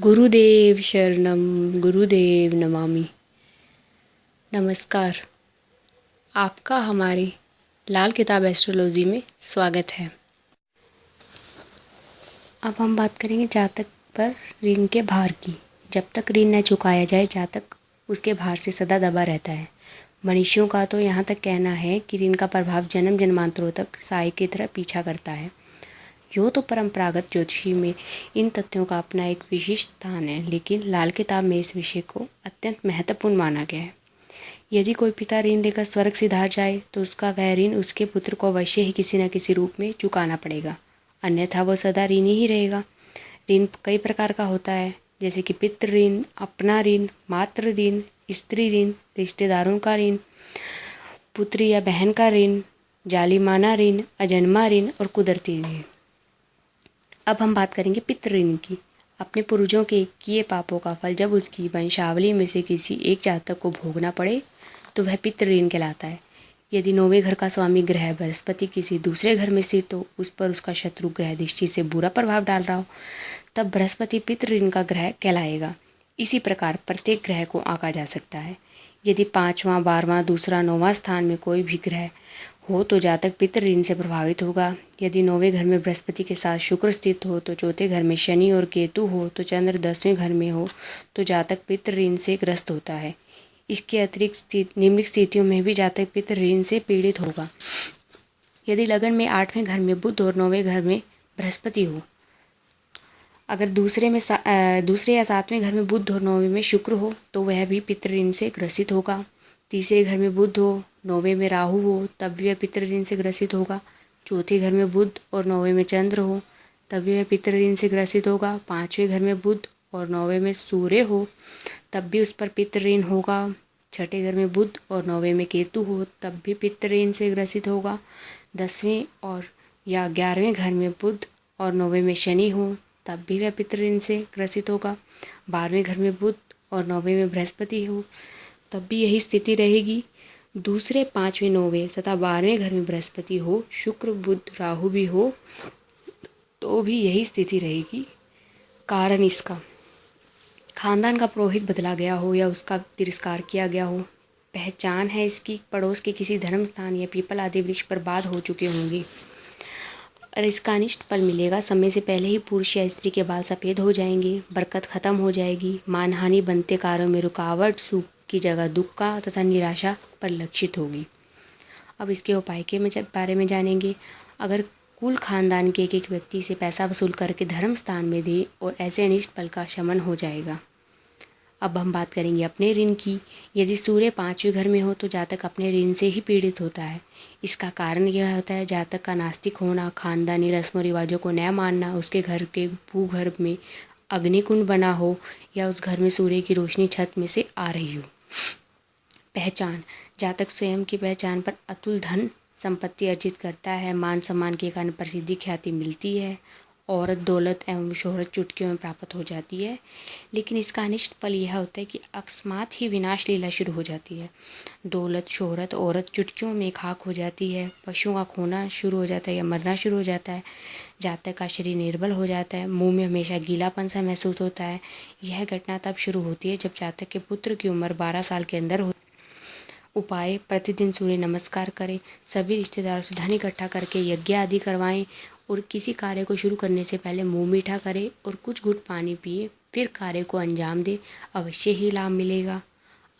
गुरुदेव शरणम गुरुदेव नमामि। नमस्कार। आपका हमारी लाल किताब एस्ट्रोलॉजी में स्वागत है। अब हम बात करेंगे जातक पर ऋण के भार की। जब तक ऋण न चुकाया जाए, जातक उसके भार से सदा दबा रहता है। मनुष्यों का तो यहाँ तक कहना है कि ऋण का प्रभाव जन्म जन्मांतरों तक साय की तरह पीछा करता है। यो तो परंपरागत ज्योतिषी में इन तथ्यों का अपना एक विशिष्ट स्थान है, लेकिन लाल किताब में इस विषय को अत्यंत महत्वपूर्ण माना गया है। यदि कोई पिता ऋण लेकर स्वर्ग सिधार जाए तो उसका वह ऋण उसके पुत्र को अवश्य ही किसी न किसी रूप में चुकाना पड़ेगा। अन्यथा वो सदा ऋण ही रहेगा। ऋण कई प्रकार का होता है, जैसे कि पितृ ऋण, अपना ऋण, मातृ ऋण, स्त्री ऋण, रिश्तेदारों का ऋण, पुत्री या बहन का ऋण, जालिमाना ऋण, अजन्मा ऋण और कुदरती ऋण। अब हम बात करेंगे पितृऋण की। अपने पूर्वजों के किए पापों का फल, जब उसकी वंशावली में से किसी एक जातक को भोगना पड़े तो वह पितृऋण कहलाता है। यदि नौवे घर का स्वामी ग्रह बृहस्पति किसी दूसरे घर में स्थित तो उस पर उसका शत्रु ग्रह दृष्टि से बुरा प्रभाव डाल रहा हो, तब बृहस्पति पितृऋण का ग्रह कहलाएगा। इसी प्रकार प्रत्येक ग्रह को आंका जा सकता है। यदि पाँचवा, बारहवां, दूसरा, नौवां स्थान में कोई भी ग्रह हो तो जातक पितृ ऋण से प्रभावित होगा। यदि नौवें घर में बृहस्पति के साथ शुक्र स्थित हो तो चौथे घर में शनि और केतु हो तो चंद्र दसवें घर में हो तो जातक पितृ ऋण से ग्रस्त होता है। इसके अतिरिक्त निम्नलिखित स्थितियों में भी जातक पितृ ऋण से पीड़ित होगा। यदि लगन में आठवें घर में बुद्ध और नौवें घर में बृहस्पति हो, अगर दूसरे में दूसरे या सातवें घर में बुद्ध और नौवें में शुक्र हो तो वह भी पितृ ऋण से ग्रसित होगा। तीसरे घर में बुद्ध हो, नौवे में राहु हो तब भी वह पितृ ऋण से ग्रसित होगा। चौथे घर में बुद्ध और नौवे में चंद्र हो तब भी वह पितृ ऋण से ग्रसित होगा। पाँचवें घर में बुद्ध और नौवे में सूर्य हो, तब भी उस पर पितृ ऋण होगा। छठे घर में बुद्ध और नौवे में केतु हो, तब भी पितृ ऋण से ग्रसित होगा। दसवें और या ग्यारहवें घर में बुद्ध और नौवे में शनि हो, तब भी वह पितृ ऋण से ग्रसित होगा। बारहवें घर में बुद्ध और नौवे में बृहस्पति हो तब भी यही स्थिति रहेगी। दूसरे, पाँचवें, नौवें तथा बारहवें घर में बृहस्पति हो, शुक्र, बुध, राहु भी हो तो भी यही स्थिति रहेगी। कारण इसका, खानदान का पुरोहित बदला गया हो या उसका तिरस्कार किया गया हो, पहचान है इसकी, पड़ोस के किसी धर्म स्थान या पीपल आदि वृक्ष पर बाध हो चुके होंगे। और इसका अनिष्ट फल मिलेगा, समय से पहले ही पुरुष या स्त्री के बाल सफ़ेद हो जाएँगे, बरकत ख़त्म हो जाएगी, मानहानि बनते कार्यों में रुकावट, सूख की जगह दुख का तथा निराशा परिलक्षित होगी। अब इसके उपाय के बारे में जानेंगे, अगर कुल खानदान के एक एक व्यक्ति से पैसा वसूल करके धर्म स्थान में दे और ऐसे अनिष्ट पल का शमन हो जाएगा। अब हम बात करेंगे अपने ऋण की। यदि सूर्य पाँचवें घर में हो तो जातक अपने ऋण से ही पीड़ित होता है। इसका कारण यह होता है, जातक का नास्तिक होना, खानदानी रस्म रिवाजों को न मानना, उसके घर के भूगर्भ में अग्निकुंड बना हो या उस घर में सूर्य की रोशनी छत में से आ रही हो। पहचान। जातक स्वयं की पहचान पर अतुल धन संपत्ति अर्जित करता है। मान सम्मान के कारण प्रसिद्धि ख्याति मिलती है। औरत दौलत एवं शोहरत चुटकियों में प्राप्त हो जाती है। लेकिन इसका अनिष्ट पल यह होता है कि अकस्मात ही विनाश लीला शुरू हो जाती है। दौलत, शोहरत, औरत चुटकियों में खाक हो जाती है। पशुओं का खोना शुरू हो जाता है या मरना शुरू हो जाता है। जातक का शरीर निर्बल हो जाता है। मुँह में हमेशा गीलापन सा महसूस होता है। यह घटना तब शुरू होती है जब जातक के पुत्र की उम्र बारह साल के अंदर हो। उपाय, प्रतिदिन सूर्य नमस्कार करें। सभी रिश्तेदारों से धन इकट्ठा करके यज्ञ आदि करवाएँ। और किसी कार्य को शुरू करने से पहले मुँह मीठा करें और कुछ घुट पानी पिए, फिर कार्य को अंजाम दे, अवश्य ही लाभ मिलेगा।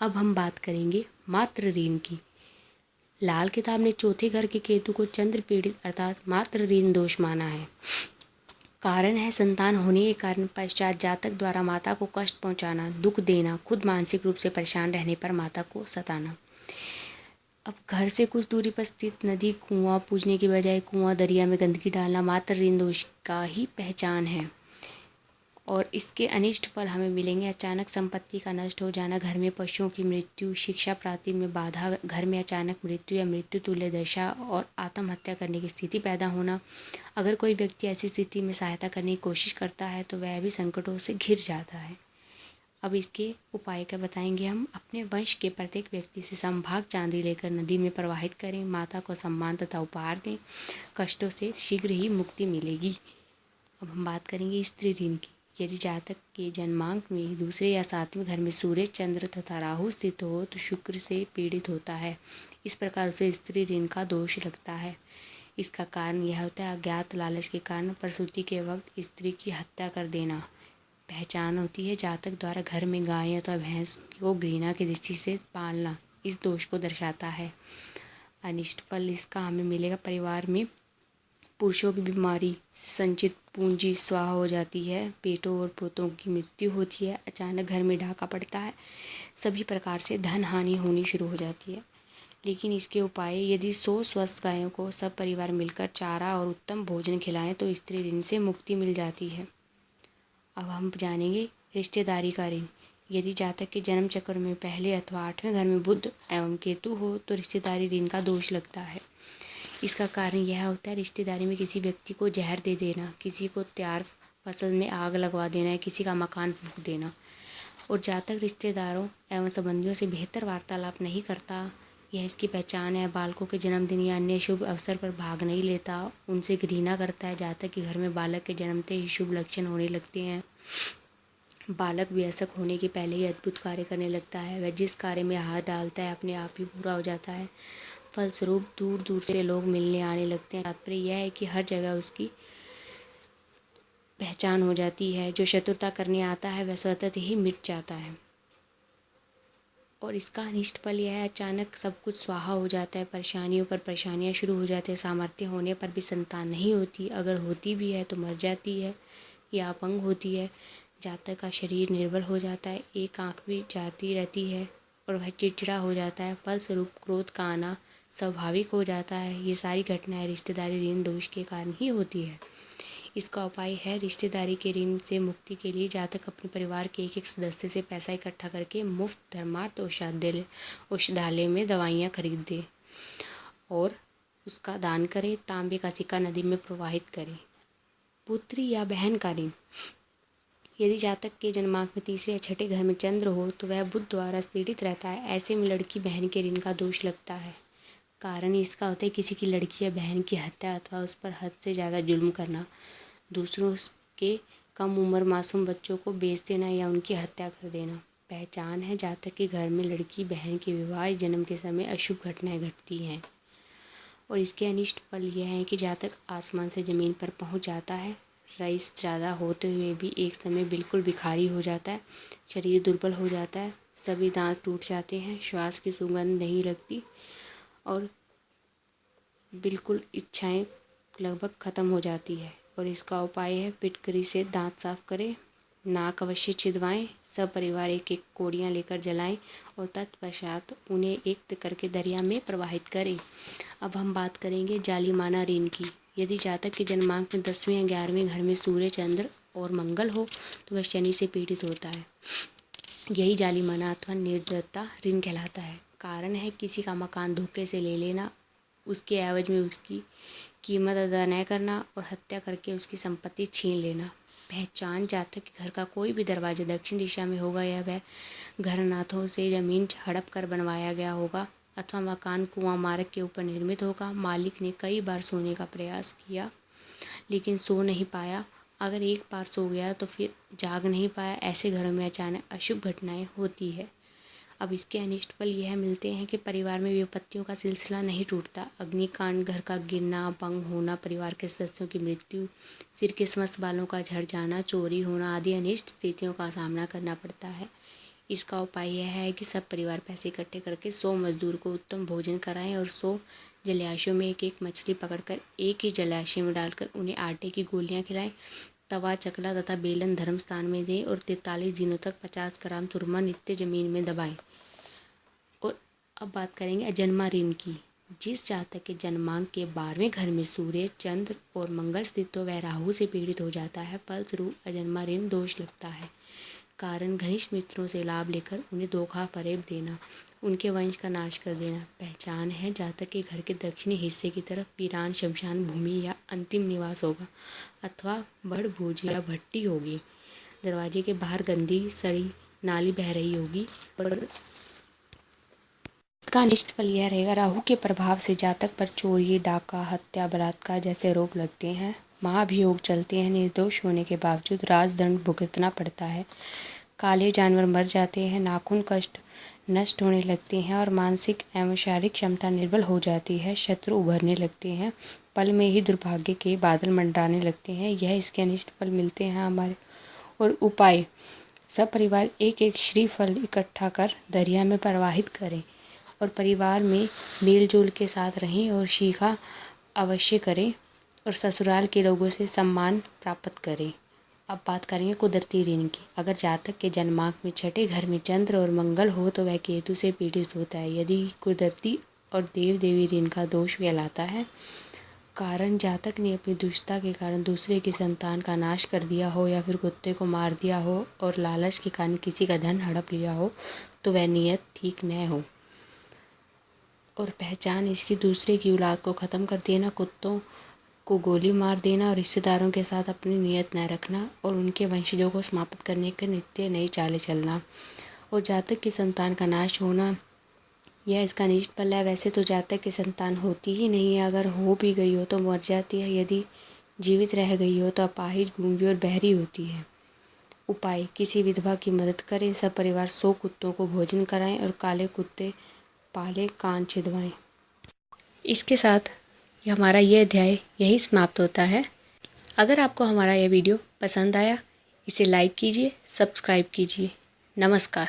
अब हम बात करेंगे मात्र ऋण की। लाल किताब ने चौथे घर के केतु को चंद्र पीड़ित अर्थात मात्र ऋण दोष माना है। कारण है संतान होने के कारण पश्चात जातक द्वारा माता को कष्ट पहुंचाना, दुख देना, खुद मानसिक रूप से परेशान रहने पर माता को सताना। अब घर से कुछ दूरी पर स्थित नदी कुआँ पूजने की बजाय कुआँ दरिया में गंदगी डालना मात्र ऋण दोष का ही पहचान है। और इसके अनिष्ट फल हमें मिलेंगे। अचानक संपत्ति का नष्ट हो जाना, घर में पशुओं की मृत्यु, शिक्षा प्राप्ति में बाधा, घर में अचानक मृत्यु या मृत्यु तुल्य दशा और आत्महत्या करने की स्थिति पैदा होना। अगर कोई व्यक्ति ऐसी स्थिति में सहायता करने की कोशिश करता है तो वह भी संकटों से घिर जाता है। अब इसके उपाय का बताएँगे हम? अपने वंश के प्रत्येक व्यक्ति से संभाग चांदी लेकर नदी में प्रवाहित करें, माता को सम्मान तथा उपहार दें, कष्टों से शीघ्र ही मुक्ति मिलेगी। अब हम बात करेंगे स्त्री ऋण की। यदि जातक के जन्मांक में दूसरे या सातवें घर में सूर्य, चंद्र तथा राहु स्थित हो तो शुक्र से पीड़ित होता है। इस प्रकार उसे स्त्री ऋण का दोष लगता है। इसका कारण यह होता है अज्ञात लालच के कारण, प्रसूति के वक्त स्त्री की हत्या कर देना। पहचान होती है जातक द्वारा घर में गाय अथवा भैंस को घृणा की दृष्टि से पालना इस दोष को दर्शाता है। अनिष्ट फल इसका हमें मिलेगा। परिवार में पुरुषों की बीमारी संचित पूंजी स्वाह हो जाती है। पेटों और पोतों की मृत्यु होती है। अचानक घर में ढाका पड़ता है। सभी प्रकार से धन हानि होनी शुरू हो जाती है। लेकिन इसके उपाय, यदि सौ स्वस्थ गायों को सब परिवार मिलकर चारा और उत्तम भोजन खिलाएँ तो स्त्री ऋण से मुक्ति मिल जाती है। अब हम जानेंगे रिश्तेदारी का ऋण। यदि जातक के जन्म चक्र में पहले अथवा आठवें घर में बुद्ध एवं केतु हो तो रिश्तेदारी ऋण का दोष लगता है। इसका कारण यह होता है, रिश्तेदारी में किसी व्यक्ति को जहर दे देना, किसी को तैयार फ़सल में आग लगवा देना या किसी का मकान फूक देना। और जातक रिश्तेदारों एवं संबंधियों से बेहतर वार्तालाप नहीं करता यह इसकी पहचान है, बालकों के जन्मदिन या अन्य शुभ अवसर पर भाग नहीं लेता, उनसे घृणा करता है जातक कि घर में बालक के जन्मते ही शुभ लक्षण होने लगते हैं। बालक व्यसक होने के पहले ही अद्भुत कार्य करने लगता है। वह जिस कार्य में हाथ डालता है, अपने आप ही पूरा हो जाता है। फलस्वरूप दूर दूर से लोग मिलने आने लगते हैं। तात्पर्य यह है कि हर जगह उसकी पहचान हो जाती है। जो शत्रुता करने आता है, वह स्वतः ही मिट जाता है। और इसका अनिष्ट फल यह है, अचानक सब कुछ स्वाहा हो जाता है, परेशानियों पर परेशानियाँ शुरू हो जाती है, सामर्थ्य होने पर भी संतान नहीं होती। अगर होती भी है तो मर जाती है, या अपंग होती है, जातक का शरीर निर्बल हो जाता है, एक आँख भी जाती रहती है और वह चिड़चिड़ा हो जाता है, फलस्वरूप क्रोध का आना स्वाभाविक हो जाता है। ये सारी घटनाएँ रिश्तेदारी ऋण दोष के कारण ही होती है। इसका उपाय है रिश्तेदारी के ऋण से मुक्ति के लिए जातक अपने परिवार के एक एक सदस्य से पैसा इकट्ठा करके मुफ़्त, धर्मार्थ, औषधालय औषधालय में दवाइयाँ खरीद दे और उसका दान करें, तांबे का सिक्का नदी में प्रवाहित करें। पुत्री या बहन का ऋण। यदि जातक के जन्मांक में तीसरे या छठे घर में चंद्र हो तो वह बुद्ध द्वारा पीड़ित रहता है, ऐसे में लड़की बहन के ऋण का दोष लगता है। कारण इसका होता है, किसी की लड़की या बहन की हत्या अथवा उस पर हद से ज़्यादा जुल्म करना। दूसरों के कम उम्र मासूम बच्चों को बेच देना या उनकी हत्या कर देना। पहचान है जातक के घर में लड़की, बहन के विवाह, जन्म के समय अशुभ घटनाएँ घटती हैं। और इसके अनिष्ट फल यह है कि जातक आसमान से ज़मीन पर पहुँच जाता है, रईस ज़्यादा होते हुए भी एक समय बिल्कुल भिखारी हो जाता है, शरीर दुर्बल हो जाता है, सभी दांत टूट जाते हैं, श्वास की सुगंध नहीं लगती और बिल्कुल इच्छाएँ लगभग ख़त्म हो जाती है। और इसका उपाय है पिटकरी से दांत साफ़ करें, नाक अवश्य छिदवाएँ सब परिवार एक एक कोड़ियाँ लेकर जलाएँ और तत्पश्चात उन्हें एक करके दरिया में प्रवाहित करें। अब हम बात करेंगे जालिमाना ऋण की। यदि जातक के जन्मांक में दसवें या ग्यारहवें घर में सूर्य, चंद्र और मंगल हो तो वह शनि से पीड़ित होता है। यही जालिमाना अथवा निर्दयता ऋण कहलाता है। कारण है किसी का मकान धोखे से ले लेना, उसके एवज में उसकी कीमत अदा न करना और हत्या करके उसकी संपत्ति छीन लेना। पहचान जातक कि घर का कोई भी दरवाज़ा दक्षिण दिशा में होगा या वह घर नाथों से ज़मीन हड़प कर बनवाया गया होगा अथवा मकान कुआँ मार्ग के ऊपर निर्मित होगा। मालिक ने कई बार सोने का प्रयास किया, लेकिन सो नहीं पाया। अगर एक बार सो गया तो फिर जाग नहीं पाया। ऐसे घरों में अचानक अशुभ घटनाएँ होती है। अब इसके अनिष्ट फल यह मिलते हैं कि परिवार में विपत्तियों का सिलसिला नहीं टूटता। अग्निकांड, घर का गिरना, भंग होना, परिवार के सदस्यों की मृत्यु, सिर के समस्त बालों का झड़ जाना, चोरी होना आदि अनिष्ट स्थितियों का सामना करना पड़ता है। इसका उपाय यह है कि सब परिवार पैसे इकट्ठे करके सौ मजदूर को उत्तम भोजन कराएँ और सौ जलाशयों में एक एक मछली पकड़कर एक ही जलाशय में डालकर उन्हें आटे की गोलियाँ खिलाएँ। तवा, चकला तथा बेलन धर्म स्थान में दें और तैतालीस दिनों तक पचास ग्राम तुरमा नित्य ज़मीन में दबाएँ। और अब बात करेंगे अजन्मा ऋण की। जिस जातक के जन्मांक के बारहवें घर में सूर्य, चंद्र और मंगल स्थित हो वह राहु से पीड़ित हो जाता है, फलस्वरूप अजन्मा ऋण दोष लगता है। कारण घनिष्ठ मित्रों से लाभ लेकर उन्हें धोखा फरेब देना। उनके वंश का नाश कर देना। पहचान है जातक के घर के दक्षिणी हिस्से की तरफ़ वीरान शमशान भूमि या अंतिम निवास होगा, अथवा बड़ भोज या भट्टी होगी। दरवाजे के बाहर गंदी, सड़ी नाली बह रही होगी और इसका निष्ठ फल यह रहेगा, राहु के प्रभाव से जातक पर चोरी डाका, हत्या, बलात्कार जैसे रोग लगते हैं, महाभियोग चलते हैं, निर्दोष होने के बावजूद राजदंड भुगतना पड़ता है। काले जानवर मर जाते हैं, नाखून कष्ट नष्ट होने लगते हैं और मानसिक एवं शारीरिक क्षमता निर्बल हो जाती है, शत्रु उभरने लगते हैं, पल में ही दुर्भाग्य के बादल मंडराने लगते हैं। यह इसके अनिष्ट फल मिलते हैं हमारे। और उपाय, सब परिवार एक एक श्रीफल इकट्ठा कर दरिया में प्रवाहित करें और परिवार में मेल जोल के साथ रहें और शिखा अवश्य करें और ससुराल के लोगों से सम्मान प्राप्त करें। अब बात करेंगे कुदरती ऋण की। अगर जातक के जन्मांक में छठे घर में चंद्र और मंगल हो तो वह केतु से पीड़ित होता है। यदि कुदरती और देव देवी ऋण का दोष फैलाता है, कारण जातक ने अपनी दुष्टता के कारण दूसरे की संतान का नाश कर दिया हो या फिर कुत्ते को मार दिया हो और लालच के कारण किसी का धन हड़प लिया हो तो वह नियत ठीक न हो। और पहचान इसकी दूसरे की औलाद को ख़त्म कर देना कुत्तों को गोली मार देना और रिश्तेदारों के साथ अपनी नीयत न रखना और उनके वंशजों को समाप्त करने के नित्य नई चालें चलना। और जातक की संतान का नाश होना, यह इसका निष्ठ पल है। वैसे तो जातक की संतान होती ही नहीं है। अगर हो भी गई हो तो मर जाती है। यदि जीवित रह गई हो तो अपाहिज, गूँगी और बहरी होती है। उपाय, किसी विधवा की मदद करें। सब परिवार सौ कुत्तों को भोजन कराएँ और काले कुत्ते, पाले कान छिदवाएँ। इसके साथ ये हमारा ये अध्याय यही समाप्त होता है। अगर आपको हमारा यह वीडियो पसंद आया, इसे लाइक कीजिए सब्सक्राइब कीजिए। नमस्कार।